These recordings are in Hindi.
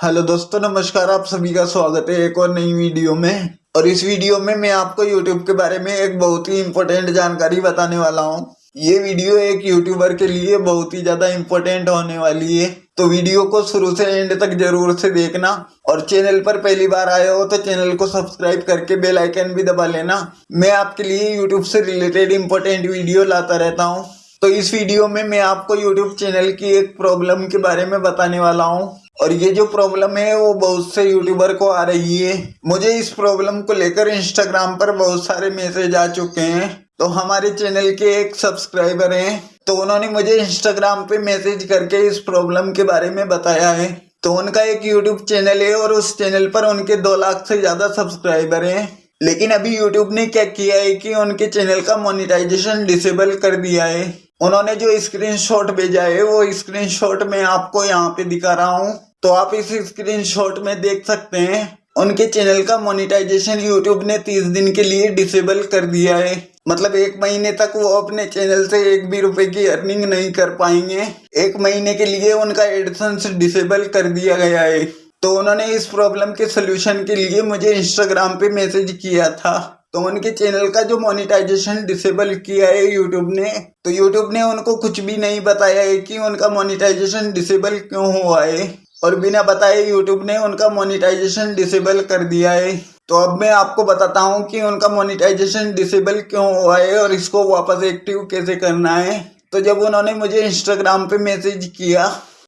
हेलो दोस्तों, नमस्कार, आप सभी का स्वागत है एक और नई वीडियो में। और इस वीडियो में मैं आपको यूट्यूब के बारे में एक बहुत ही इम्पोर्टेंट जानकारी बताने वाला हूँ। ये वीडियो एक यूट्यूबर के लिए बहुत ही ज़्यादा इम्पोर्टेंट होने वाली है। तो वीडियो को शुरू से एंड तक ज़रूर से देखना। और चैनल पर पहली बार आए हो तो चैनल को सब्सक्राइब करके बेल आइकन भी दबा लेना। मैं आपके लिए यूट्यूब से रिलेटेड इम्पोर्टेंट वीडियो लाता रहता हूँ। तो इस वीडियो में मैं आपको यूट्यूब चैनल की एक प्रॉब्लम के बारे में बताने वाला हूँ। और ये जो प्रॉब्लम है, वो बहुत से यूट्यूबर को आ रही है। मुझे इस प्रॉब्लम को लेकर इंस्टाग्राम पर बहुत सारे मैसेज आ चुके हैं। तो हमारे चैनल के एक सब्सक्राइबर हैं। तो उन्होंने मुझे इंस्टाग्राम पे मैसेज करके इस प्रॉब्लम के बारे में बताया है। तो उनका एक यूट्यूब चैनल है और उस चैनल पर उनके दो लाख से ज़्यादा सब्सक्राइबर हैं। लेकिन अभी यूट्यूब ने क्या किया है कि उनके चैनल का मोनिटाइजेशन डिसेबल कर दिया है। उन्होंने जो स्क्रीनशॉट भेजा है, वो स्क्रीनशॉट मैं आपको यहाँ पे दिखा रहा हूँ। तो आप इस स्क्रीनशॉट में देख सकते हैं, उनके चैनल का मोनिटाइजेशन यूट्यूब ने तीस दिन के लिए डिसेबल कर दिया है। मतलब एक महीने तक वो अपने चैनल से एक भी रुपए की अर्निंग नहीं कर पाएँगे। एक महीने के लिए उनका एडसेंस डिसेबल कर दिया गया है। तो उन्होंने इस प्रॉब्लम के सोल्यूशन के लिए मुझे इंस्टाग्राम पे मैसेज किया था। तो उनके चैनल का जो मोनिटाइजेशन डिसेबल किया है यूट्यूब ने तो यूट्यूब ने उनको कुछ भी नहीं बताया है कि उनका मोनिटाइजेशन डिसेबल क्यों हुआ है। और बिना बताए यूट्यूब ने उनका मोनिटाइजेशन डिसेबल कर दिया है। तो अब मैं आपको बताता हूँ कि उनका मोनिटाइजेशन डिसेबल क्यों हुआ है और इसको वापस एक्टिव कैसे करना है। तो जब उन्होंने मुझे इंस्टाग्राम पे मैसेज किया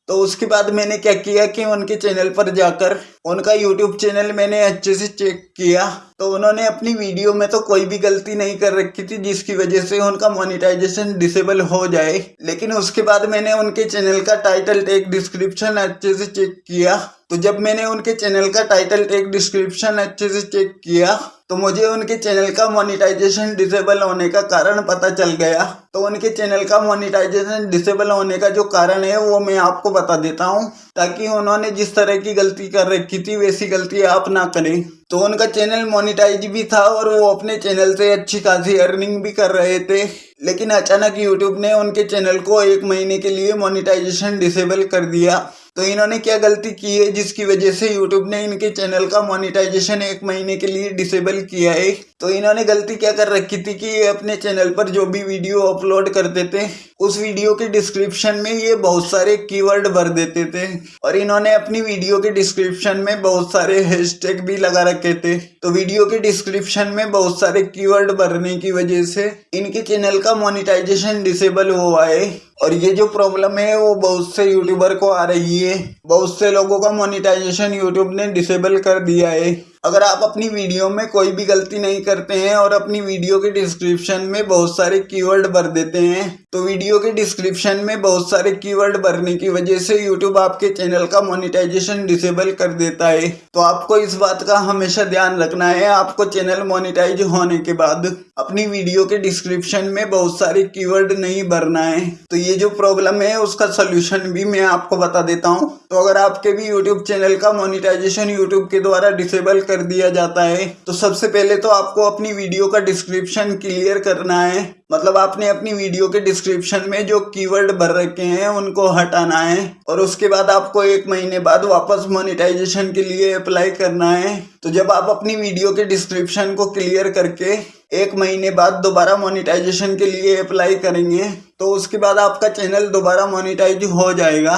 तो उसके बाद मैंने क्या किया कि उनके चैनल पर जाकर, उनका यूट्यूब चैनल मैंने अच्छे से चेक किया। तो उन्होंने अपनी वीडियो में तो कोई भी गलती नहीं कर रखी थी, जिसकी वजह से उनका मोनिटाइजेशन डिसेबल हो जाए। लेकिन उसके बाद मैंने उनके चैनल का टाइटल टेक डिस्क्रिप्शन अच्छे से चेक किया। तो जब मैंने उनके चैनल का टाइटल टेक डिस्क्रिप्शन अच्छे से चेक किया तो मुझे उनके चैनल का मोनिटाइजेशन डिसेबल होने का कारण पता चल गया। तो उनके चैनल का मोनिटाइजेशन डिसेबल होने का जो कारण है, वो मैं आपको बता देता हूँ, ताकि उन्होंने जिस तरह की गलती कर रखी थी, वैसी गलती आप ना करें। तो उनका चैनल मोनिटाइज भी था, और वो अपने चैनल से अच्छी खासी अर्निंग भी कर रहे थे। लेकिन अचानक यूट्यूब ने उनके चैनल को एक महीने के लिए मोनिटाइजेशन डिसेबल कर दिया। तो इन्होंने क्या गलती की है, जिसकी वजह से यूट्यूब ने इनके चैनल का मोनिटाइजेशन एक महीने के लिए डिसेबल किया है? तो इन्होंने गलती क्या कर रखी थी कि ये अपने चैनल पर जो भी वीडियो अपलोड करते थे, उस वीडियो के डिस्क्रिप्शन में ये बहुत सारे कीवर्ड भर देते थे। और इन्होंने अपनी वीडियो के डिस्क्रिप्शन में बहुत सारे हैशटैग भी लगा रखे थे। तो वीडियो के डिस्क्रिप्शन में बहुत सारे कीवर्ड भरने की वजह से इनके चैनल का मोनिटाइजेशन डिसेबल हुआ है और ये जो प्रॉब्लम है, वो बहुत से यूट्यूबर को आ रही है। बहुत से लोगों का मोनिटाइजेशन यूट्यूब ने डिसेबल कर दिया है। अगर आप अपनी वीडियो में कोई भी गलती नहीं करते हैं और अपनी वीडियो के डिस्क्रिप्शन में बहुत सारे कीवर्ड भर देते हैं तो वीडियो के डिस्क्रिप्शन में बहुत सारे कीवर्ड भरने की वजह से यूट्यूब आपके चैनल का मोनिटाइजेशन डिसेबल कर देता है। तो आपको इस बात का हमेशा ध्यान रखना है, आपको चैनल मोनिटाइज होने के बाद अपनी वीडियो के डिस्क्रिप्शन में बहुत सारे कीवर्ड नहीं भरना है। तो ये जो प्रॉब्लम है, उसका सोल्यूशन भी मैं आपको बता देता हूँ। तो अगर आपके भी यूट्यूब चैनल का मोनिटाइजेशन यूट्यूब के द्वारा डिसेबल कर दिया जाता है। तो सबसे पहले तो आपको अपनी वीडियो का डिस्क्रिप्शन क्लियर करना है। मतलब आपने अपनी वीडियो के डिस्क्रिप्शन में जो कीवर्ड भर रखे हैं, उनको हटाना है। और उसके बाद आपको एक महीने बाद वापस मोनिटाइजेशन के लिए अप्लाई करना है। तो जब आप अपनी वीडियो के डिस्क्रिप्शन को क्लियर करके एक महीने बाद दोबारा मोनिटाइजेशन के लिए अप्लाई करेंगे तो उसके बाद आपका चैनल दोबारा मोनिटाइज हो जाएगा।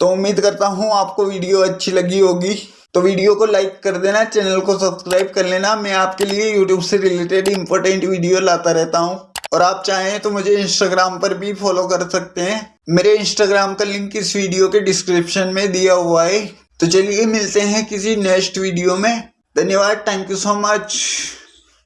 तो उम्मीद करता हूँ आपको वीडियो अच्छी लगी होगी। तो वीडियो को लाइक कर देना, चैनल को सब्सक्राइब कर लेना। मैं आपके लिए यूट्यूब से रिलेटेड इंपॉर्टेंट वीडियो लाता रहता हूँ। और आप चाहें तो मुझे इंस्टाग्राम पर भी फॉलो कर सकते हैं। मेरे इंस्टाग्राम का लिंक इस वीडियो के डिस्क्रिप्शन में दिया हुआ है। तो चलिए मिलते हैं किसी नेक्स्ट वीडियो में। धन्यवाद थैंक यू सो मच